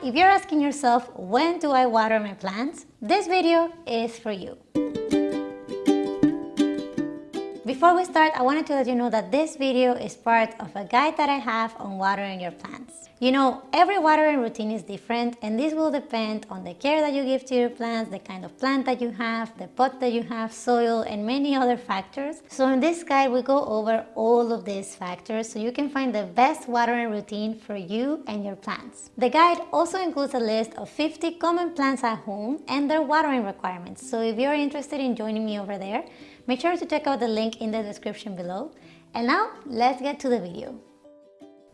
If you're asking yourself, when do I water my plants? This video is for you. Before we start, I wanted to let you know that this video is part of a guide that I have on watering your plants. You know, every watering routine is different and this will depend on the care that you give to your plants, the kind of plant that you have, the pot that you have, soil, and many other factors. So in this guide, we go over all of these factors so you can find the best watering routine for you and your plants. The guide also includes a list of 50 common plants at home and their watering requirements. So if you're interested in joining me over there, make sure to check out the link in the description below. And now, let's get to the video.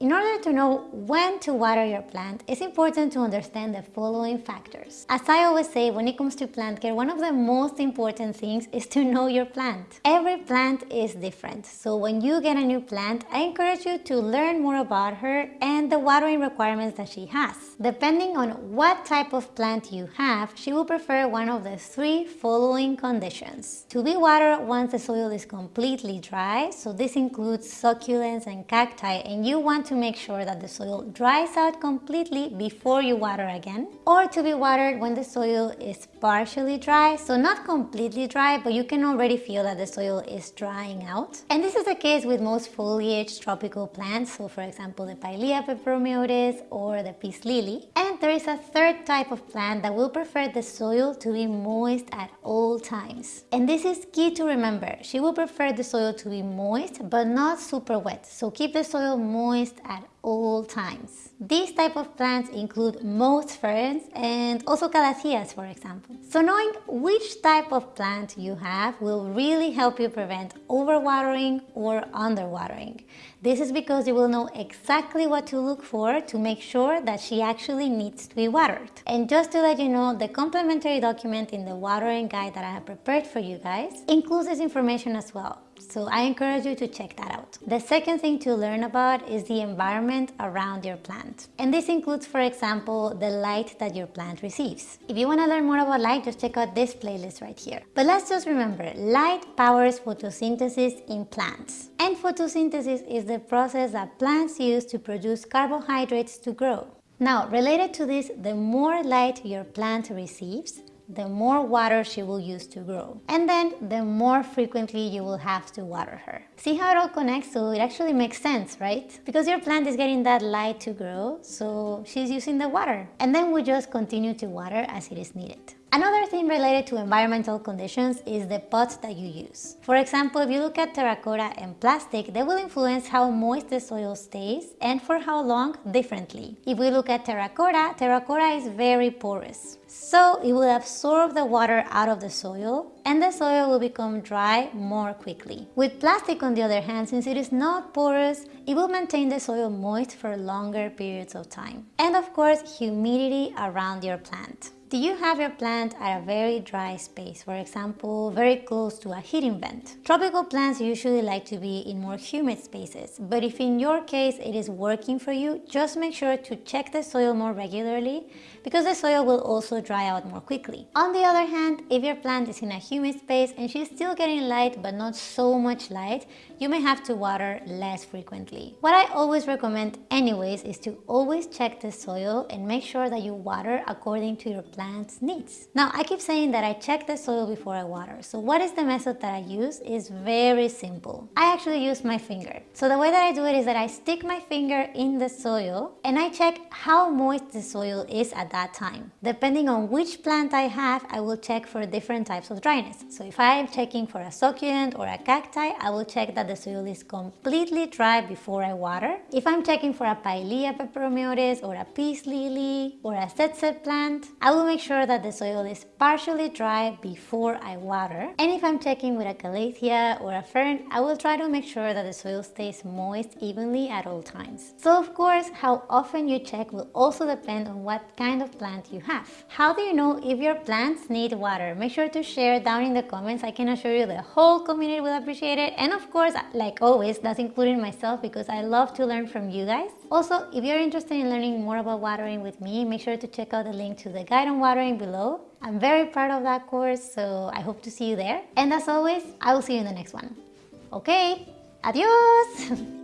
In order to know when to water your plant, it's important to understand the following factors. As I always say, when it comes to plant care, one of the most important things is to know your plant. Every plant is different, so when you get a new plant, I encourage you to learn more about her and the watering requirements that she has. Depending on what type of plant you have, she will prefer one of the three following conditions. To be watered once the soil is completely dry, so this includes succulents and cacti, and you want to make sure that the soil dries out completely before you water again or to be watered when the soil is partially dry. So not completely dry but you can already feel that the soil is drying out. And this is the case with most foliage tropical plants. So for example the Pilea peperomioides or the peace lily and there is a third type of plant that will prefer the soil to be moist at all times. And this is key to remember. She will prefer the soil to be moist but not super wet. So keep the soil moist at all times. These type of plants include most ferns and also calatheas for example. So knowing which type of plant you have will really help you prevent overwatering or underwatering. This is because you will know exactly what to look for to make sure that she actually needs to be watered. And just to let you know, the complimentary document in the watering guide that I have prepared for you guys includes this information as well. So I encourage you to check that out. The second thing to learn about is the environment around your plant. And this includes, for example, the light that your plant receives. If you want to learn more about light, just check out this playlist right here. But let's just remember, light powers photosynthesis in plants. And photosynthesis is the process that plants use to produce carbohydrates to grow. Now, related to this, the more light your plant receives, the more water she will use to grow. And then the more frequently you will have to water her. See how it all connects? So it actually makes sense, right? Because your plant is getting that light to grow, so she's using the water. And then we just continue to water as it is needed. Another thing related to environmental conditions is the pots that you use. For example, if you look at terracotta and plastic, they will influence how moist the soil stays and for how long differently. If we look at terracotta, terracotta is very porous. So it will absorb the water out of the soil and the soil will become dry more quickly. With plastic on the other hand, since it is not porous, it will maintain the soil moist for longer periods of time. And of course, humidity around your plant. Do you have your plant at a very dry space, for example, very close to a heating vent? Tropical plants usually like to be in more humid spaces, but if in your case it is working for you, just make sure to check the soil more regularly because the soil will also dry out more quickly. On the other hand, if your plant is in a humid space and she's still getting light but not so much light, you may have to water less frequently. What I always recommend anyways is to always check the soil and make sure that you water according to your plant plant's needs. Now, I keep saying that I check the soil before I water. So what is the method that I use is very simple. I actually use my finger. So the way that I do it is that I stick my finger in the soil and I check how moist the soil is at that time. Depending on which plant I have, I will check for different types of dryness. So if I am checking for a succulent or a cacti, I will check that the soil is completely dry before I water. If I'm checking for a Pilea peperomioides or a peace lily or a ZZ plant, I will make sure that the soil is partially dry before I water. And if I'm checking with a calathea or a fern, I will try to make sure that the soil stays moist evenly at all times. So of course, how often you check will also depend on what kind of plant you have. How do you know if your plants need water? Make sure to share down in the comments. I can assure you the whole community will appreciate it. And of course, like always, that's including myself because I love to learn from you guys. Also, if you're interested in learning more about watering with me, make sure to check out the link to the guide on watering below. I'm very proud of that course, so I hope to see you there. And as always, I will see you in the next one. Okay, adios!